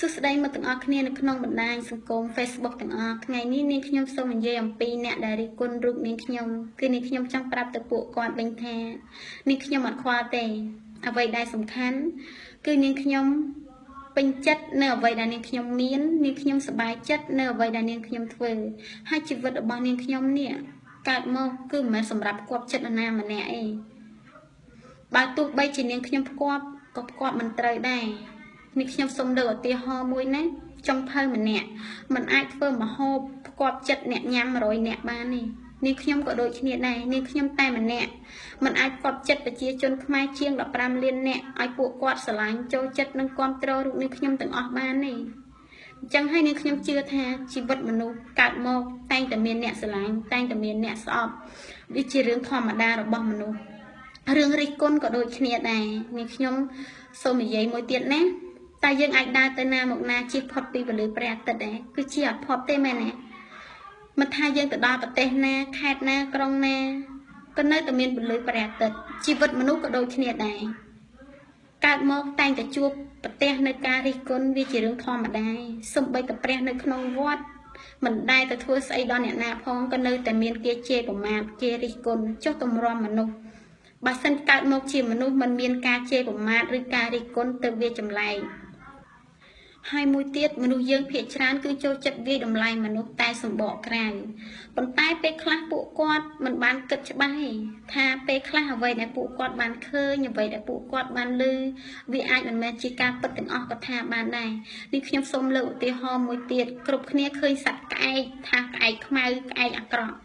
សួស្តីមកទាំងអស់គ្នានៅក្នុងបណ្ដាញសង្គម Facebook ទាំងអស់ថ្ងៃនេះនាងខ្ញុំសូមនិយាយអំពីអ្នកដែលរិះគន់រូបនាងខ្ញុំគឺនាងខ្ញុំចង់ប្រាប់ទៅពួកគាត់វិញថានាងខ្ញុំអត់ខ្វល់ទេ អ្វីដែលសំខាន់គឺនាងខ្ញុំពេញចិត្តនៅអ្វីដែលនាងខ្ញុំមាននាងខ្ញុំសប្បាយចិត្តនៅអ្វីដែលនាងខ្ញុំធ្វើហើយជីវិតរបស់នាងខ្ញុំនេះកើតមកគឺមិនមែនសម្រាប់គប់ចិត្តនរណាម្នាក់ឯងបើទោះបីជានាងខ្ញុំផ្គប់ក៏ផ្គប់មិនត្រូវដែរ នេះខ្ញុំសូមលើកឧទាហរណ៍មួយណាចុងភៅម្នាក់มันអាចធ្វើមហូបផ្គប់ចិត្តអ្នកញ៉ាំ100អ្នកបានទេនាងខ្ញុំក៏ដូចគ្នាដែរនាងខ្ញុំតែម្នាក់มันអាចផ្គប់ចិត្តប្រជាជនខ្មែរជាង15លានអ្នកឲ្យពួកគាត់ស្រឡាញ់ចូលចិត្តនិងគ្រប់គ្រងរូបនាងខ្ញុំទាំងអស់បានទេអញ្ចឹងហើយនាងខ្ញុំជឿថាជីវិតមនុស្សកើតមកតែងតែមានអ្នកស្រឡាញ់តែងតែមានអ្នកស្អប់វាជារឿងធម្មតារបស់មនុស្សរឿងរិះគន់ក៏ដូចគ្នាដែរនាងខ្ញុំសូមនិយាយមួយទៀតណា តែយើងអាចដើរទៅណាមកណាជិះផុតពីពលឺព្រះអាទិត្យដែរគឺជាអត់ផុតទេមែនទេមិនថាយើងទៅដល់ប្រទេសណាខេត្តណាក្រុងណាក៏នៅតែមានពលឺព្រះអាទិត្យជីវិតមនុស្សក៏ដូចគ្នាដែរកើតមកតែងតែជួបប្រទេសនៅការរិះគន់វាជារឿងធម្មតាសំបីតែព្រះនៅក្នុងវត្តមិនដែលទៅធ្វើស្អីដល់អ្នកណាផងក៏នៅតែមានគេជេរប្រមាថគេរិះគន់ចុះទម្រាំមនុស្សបើសិនកើតមកជាមនុស្សមិនមានការជេរប្រមាថឬការរិះគន់ទៅវាចម្លែក ហើយមួយទៀតមនុស្សយើងភាគច្រើនគឺចូលចិត្តវាយតម្លៃមនុស្សតែសម្បកក្រៅប៉ុន្តែពេលខ្លះពួកគាត់មិនបានគិតច្បាស់ទេថាពេលខ្លះអ្វីដែលពួកគាត់បានឃើញអ្វីដែលពួកគាត់បានឮវាអាចមិនមែនជាការពិតទាំងអស់ក៏ថាបានដែរនេះខ្ញុំសូមលើកឧទាហរណ៍មួយទៀតគ្រប់គ្នាឃើញសត្វក្អែកថាក្អែកខ្មៅក្អែកអាក្រក់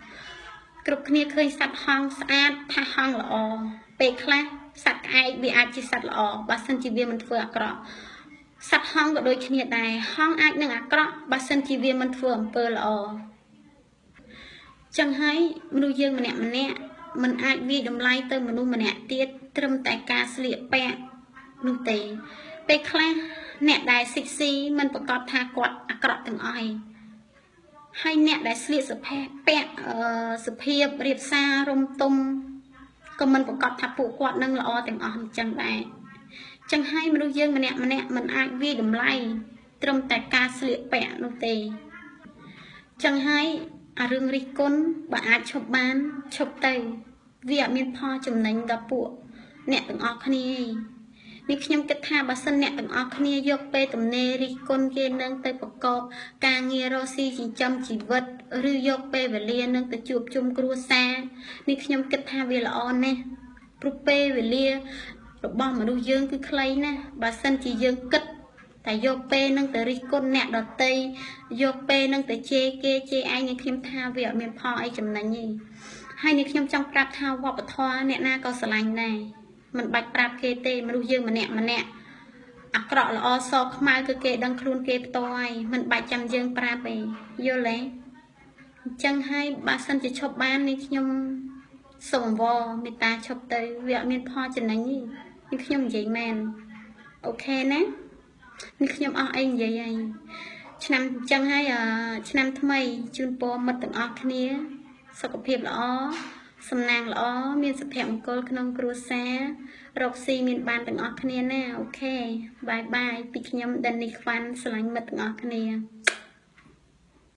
គ្រប់គ្នាឃើញសត្វហង្សស្អាតថាហង្សល្អពេលខ្លះសត្វក្អែកវាអាចជាសត្វល្អបើសិនជាវាមិនធ្វើអាក្រក់ សត្វហង្សក៏ដូចគ្នាដែរហង្សអាចនឹងអាក្រក់បើសិនជាវាមិនធ្វើអំពើល្អចឹងហើយមនុស្សយើងម្នាក់ម្នាក់มันអាចវាយតម្លៃទៅមនុស្សម្នាក់ទៀតត្រឹមតែការស្លៀកពាក់នោះទេពេលខ្លះអ្នកដែលសិចស៊ីមិនប្រកាសថាគាត់អាក្រក់ទាំងអស់ឯងហើយអ្នកដែលស្លៀកសភ័ពាក់សុភាពរៀបសាររំទុំក៏មិនប្រកាសថាពួកគាត់នឹងល្អទាំងអស់អញ្ចឹងដែរ ចឹងហើយមនុស្សយើងម្នាក់ម្នាក់មិនអាចវាយតម្លៃត្រឹមតែការស្លៀកពាក់នោះទេចឹងហើយអារឿងរិះគន់បើអាចឈប់បានឈប់ទៅវាអត់មានផលចំណេញដល់ពួកអ្នកទាំងអស់គ្នាទេនេះខ្ញុំគិតថាបើសិនអ្នកទាំងអស់គ្នាយកពេលទំនេររិះគន់គេនឹងទៅប្រកបការងាររកស៊ីចិញ្ចឹមជីវិតឬយកពេលវេលានឹងទៅជួបជុំគ្រួសារនេះខ្ញុំគិតថាវាល្អណាស់ព្រោះពេលវេលា របស់មនុស្សយើងគឺខ្លីណាស់បើសិនជាយើងគិតតែយកពេលនឹងទៅរិះគន់អ្នកដតីយកពេលនឹងទៅជេរគេជេរឯងនេះខ្ញុំថាវាអត់មានផលអីចំណេញទេហើយនេះខ្ញុំចង់ប្រាប់ថាវប្បធម៌អ្នកណាក៏ស្រឡាញ់ដែរមិនបាច់ប្រាប់គេទេមនុស្សយើងម្នាក់ម្នាក់អាក្រក់ល្អសខ្មៅគឺគេដឹងខ្លួនគេផ្ទាល់ហើយមិនបាច់ចាំយើងប្រាប់ទេយល់ទេអញ្ចឹងហើយបើសិនជាឈប់បាននេះខ្ញុំសូមអង្វរមេត្តាឈប់ទៅវាអត់មានផលចំណេញទេ នេះខ្ញុំនិយាយមែនអូខេណានេះខ្ញុំអស់អីនិយាយហើយឆ្នាំអញ្ចឹងហើយឆ្នាំថ្មីជូនពរមិត្តទាំងអស់គ្នា សុខភាពល្អសំណាងល្អមានសុភមង្គលក្នុងគ្រួសាររកស៊ីមានបានទាំងអស់គ្នាណាអូខេបាយបាយពីខ្ញុំដិននេះខ្វាន់ស្រឡាញ់មិត្តទាំងអស់គ្នា